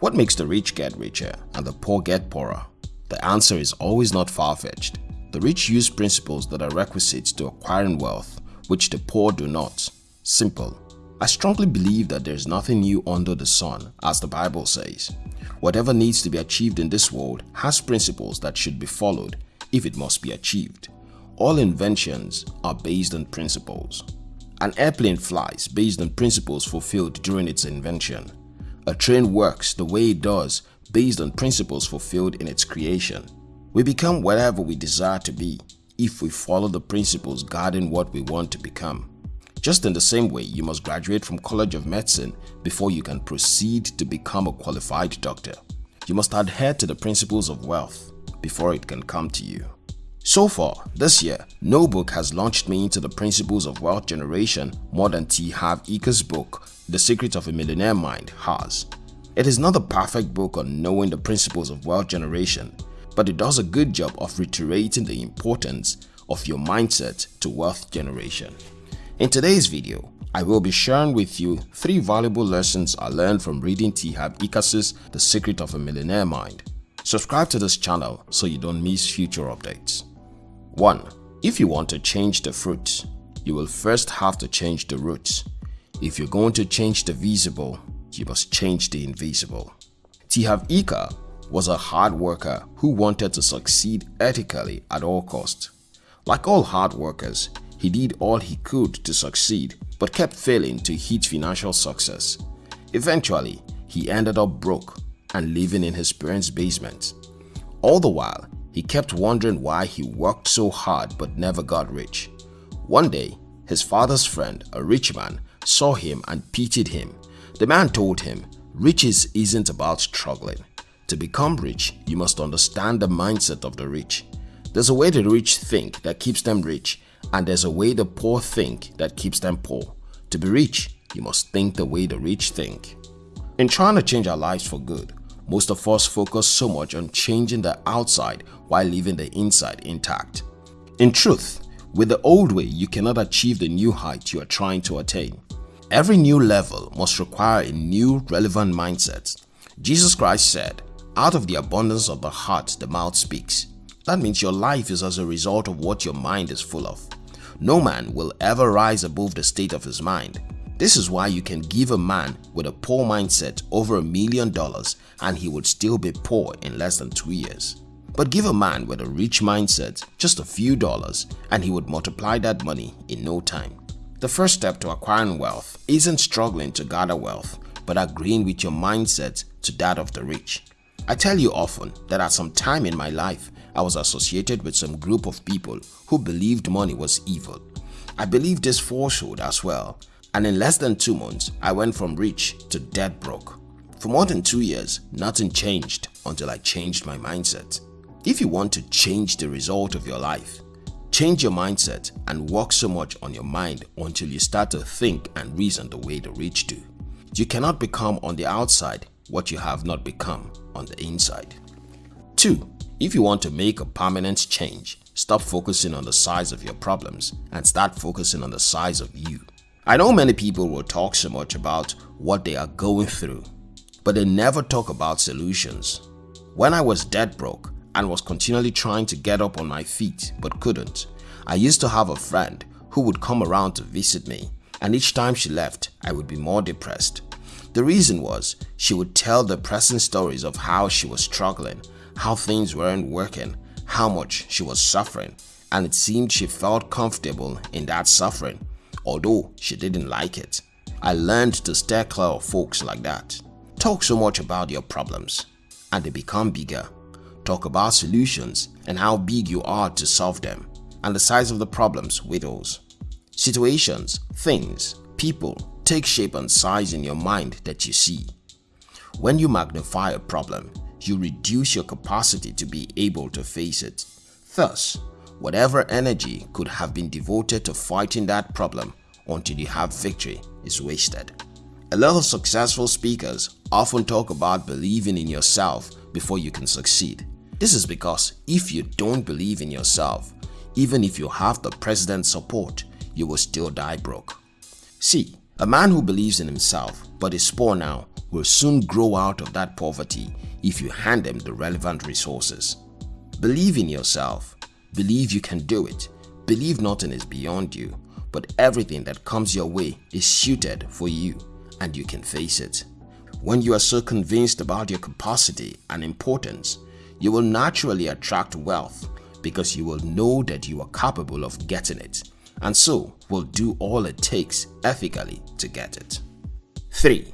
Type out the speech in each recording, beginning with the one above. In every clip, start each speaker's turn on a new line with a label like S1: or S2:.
S1: What makes the rich get richer and the poor get poorer? The answer is always not far-fetched. The rich use principles that are requisite to acquiring wealth, which the poor do not. Simple. I strongly believe that there is nothing new under the sun, as the Bible says. Whatever needs to be achieved in this world has principles that should be followed if it must be achieved. All inventions are based on principles. An airplane flies based on principles fulfilled during its invention. A train works the way it does based on principles fulfilled in its creation. We become whatever we desire to be if we follow the principles guiding what we want to become. Just in the same way, you must graduate from College of Medicine before you can proceed to become a qualified doctor. You must adhere to the principles of wealth before it can come to you. So far, this year, no book has launched me into the principles of wealth generation more than T. Harv Eker's book, The Secret of a Millionaire Mind has. It is not the perfect book on knowing the principles of wealth generation, but it does a good job of reiterating the importance of your mindset to wealth generation. In today's video, I will be sharing with you 3 valuable lessons I learned from reading T. Harv Eker's The Secret of a Millionaire Mind. Subscribe to this channel so you don't miss future updates. 1. If you want to change the fruit, you will first have to change the roots. If you're going to change the visible, you must change the invisible. T. Harv Eker was a hard worker who wanted to succeed ethically at all costs. Like all hard workers, he did all he could to succeed but kept failing to hit financial success. Eventually, he ended up broke and living in his parents' basement. All the while, he kept wondering why he worked so hard but never got rich. One day, his father's friend, a rich man, saw him and pitied him. The man told him, riches isn't about struggling. To become rich, you must understand the mindset of the rich. There's a way the rich think that keeps them rich and there's a way the poor think that keeps them poor. To be rich, you must think the way the rich think. In trying to change our lives for good, most of us focus so much on changing the outside while leaving the inside intact. In truth, with the old way, you cannot achieve the new height you are trying to attain. Every new level must require a new relevant mindset. Jesus Christ said, out of the abundance of the heart the mouth speaks. That means your life is as a result of what your mind is full of. No man will ever rise above the state of his mind. This is why you can give a man with a poor mindset over a million dollars and he would still be poor in less than two years. But give a man with a rich mindset just a few dollars and he would multiply that money in no time. The first step to acquiring wealth isn't struggling to gather wealth, but agreeing with your mindset to that of the rich. I tell you often that at some time in my life, I was associated with some group of people who believed money was evil. I believed this falsehood as well and in less than 2 months I went from rich to dead broke. For more than 2 years, nothing changed until I changed my mindset. If you want to change the result of your life, change your mindset and work so much on your mind until you start to think and reason the way the rich do. You cannot become on the outside what you have not become on the inside. 2. If you want to make a permanent change, stop focusing on the size of your problems and start focusing on the size of you. I know many people will talk so much about what they are going through, but they never talk about solutions. When I was dead broke and was continually trying to get up on my feet but couldn't, I used to have a friend who would come around to visit me and each time she left, I would be more depressed. The reason was she would tell depressing stories of how she was struggling how things weren't working, how much she was suffering, and it seemed she felt comfortable in that suffering, although she didn't like it. I learned to steer clear of folks like that. Talk so much about your problems, and they become bigger. Talk about solutions and how big you are to solve them, and the size of the problems widows. Situations, things, people take shape and size in your mind that you see. When you magnify a problem, you reduce your capacity to be able to face it. Thus, whatever energy could have been devoted to fighting that problem until you have victory is wasted. A lot of successful speakers often talk about believing in yourself before you can succeed. This is because if you don't believe in yourself, even if you have the president's support, you will still die broke. See, A man who believes in himself but is poor now will soon grow out of that poverty if you hand him the relevant resources. Believe in yourself. Believe you can do it. Believe nothing is beyond you, but everything that comes your way is suited for you and you can face it. When you are so convinced about your capacity and importance, you will naturally attract wealth because you will know that you are capable of getting it and so will do all it takes ethically to get it. 3.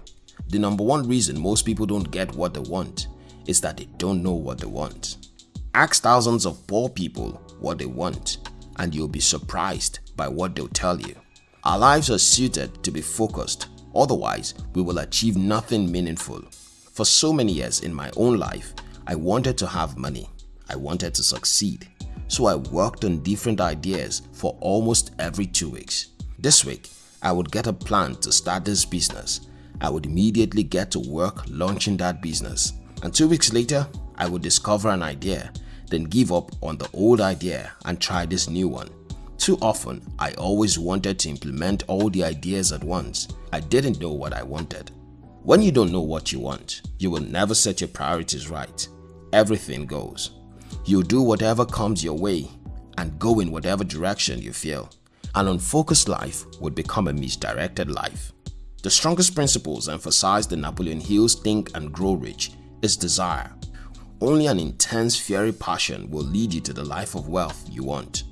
S1: The number one reason most people don't get what they want is that they don't know what they want. Ask thousands of poor people what they want and you'll be surprised by what they'll tell you. Our lives are suited to be focused, otherwise we will achieve nothing meaningful. For so many years in my own life, I wanted to have money. I wanted to succeed. So I worked on different ideas for almost every two weeks. This week, I would get a plan to start this business. I would immediately get to work launching that business. And two weeks later, I would discover an idea then give up on the old idea and try this new one. Too often, I always wanted to implement all the ideas at once. I didn't know what I wanted. When you don't know what you want, you will never set your priorities right. Everything goes. You'll do whatever comes your way and go in whatever direction you feel. An unfocused life would become a misdirected life. The strongest principles emphasized in Napoleon Hill's Think and Grow Rich is desire, only an intense fiery passion will lead you to the life of wealth you want.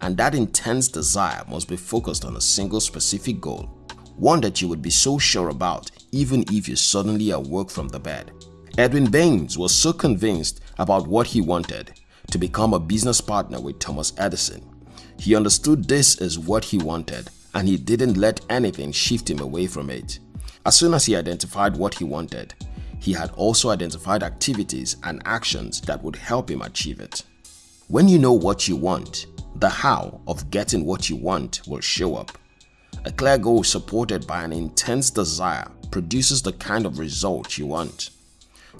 S1: And that intense desire must be focused on a single specific goal, one that you would be so sure about even if you suddenly awoke from the bed. Edwin Barnes was so convinced about what he wanted to become a business partner with Thomas Edison. He understood this is what he wanted and he didn't let anything shift him away from it. As soon as he identified what he wanted, he had also identified activities and actions that would help him achieve it. When you know what you want, the how of getting what you want will show up. A clear goal supported by an intense desire produces the kind of result you want.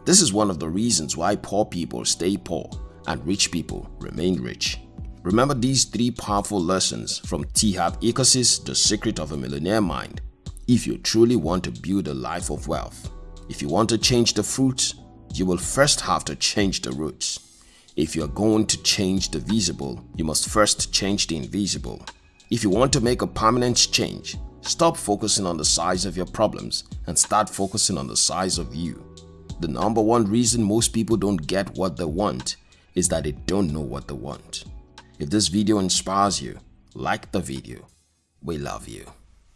S1: This is one of the reasons why poor people stay poor and rich people remain rich. Remember these three powerful lessons from T. Harv Eker's The Secret of a Millionaire Mind if you truly want to build a life of wealth. If you want to change the fruits, you will first have to change the roots. If you are going to change the visible, you must first change the invisible. If you want to make a permanent change, stop focusing on the size of your problems and start focusing on the size of you. The number one reason most people don't get what they want is that they don't know what they want. If this video inspires you, like the video. We love you.